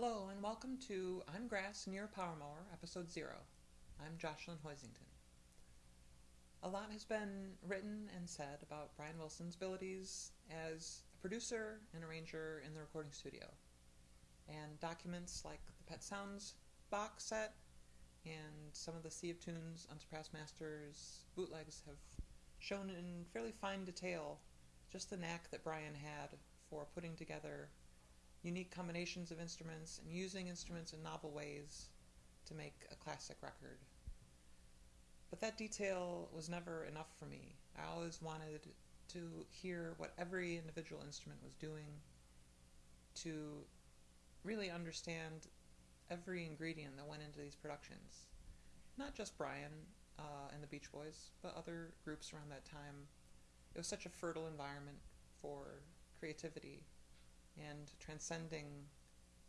Hello and welcome to I'm Grass a Power Mower, Episode 0. I'm Jocelyn Hoisington. A lot has been written and said about Brian Wilson's abilities as a producer and arranger in the recording studio. And documents like the Pet Sounds box set and some of the Sea of Tunes Unsurpassed Masters bootlegs have shown in fairly fine detail just the knack that Brian had for putting together unique combinations of instruments and using instruments in novel ways to make a classic record. But that detail was never enough for me. I always wanted to hear what every individual instrument was doing, to really understand every ingredient that went into these productions. Not just Brian uh, and the Beach Boys, but other groups around that time. It was such a fertile environment for creativity and transcending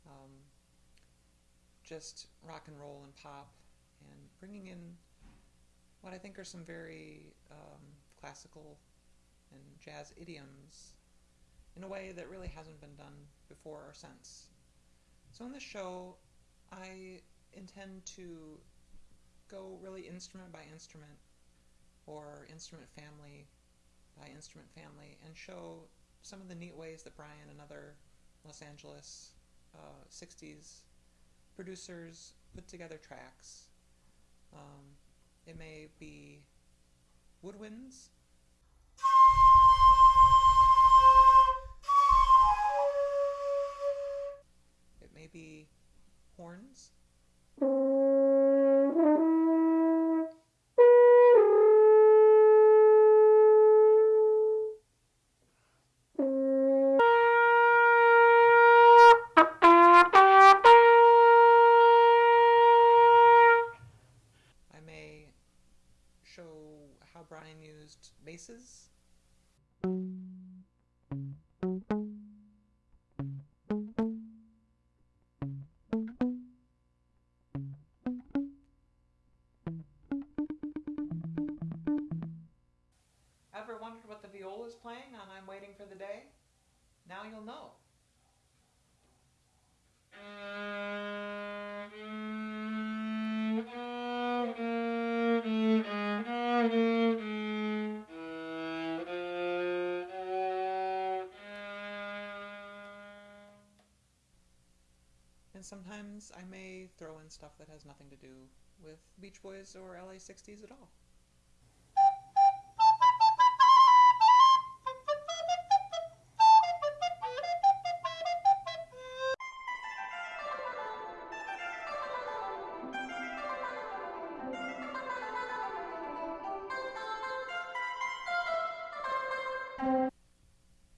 um, just rock and roll and pop and bringing in what I think are some very um, classical and jazz idioms in a way that really hasn't been done before or since. So in this show, I intend to go really instrument by instrument or instrument family by instrument family and show some of the neat ways that Brian and other Los Angeles uh, 60s producers put together tracks. Um, it may be woodwinds. It may be horns. Ever wondered what the viola is playing on I'm Waiting for the Day? Now you'll know. And sometimes I may throw in stuff that has nothing to do with Beach Boys or LA 60s at all.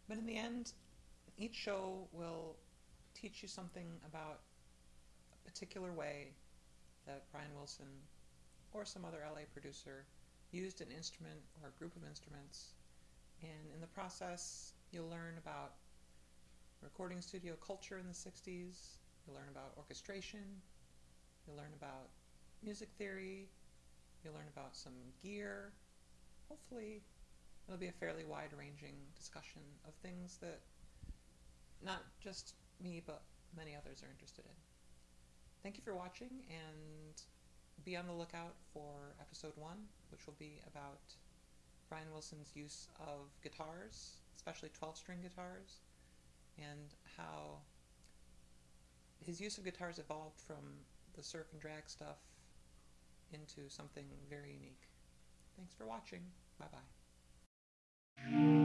But in the end, each show will teach you something about particular way that Brian Wilson or some other LA producer used an instrument or a group of instruments. And in the process, you'll learn about recording studio culture in the 60s, you'll learn about orchestration, you'll learn about music theory, you'll learn about some gear. Hopefully, it'll be a fairly wide ranging discussion of things that not just me, but many others are interested in. Thank you for watching, and be on the lookout for episode one, which will be about Brian Wilson's use of guitars, especially 12 string guitars, and how his use of guitars evolved from the surf and drag stuff into something very unique. Thanks for watching. Bye bye.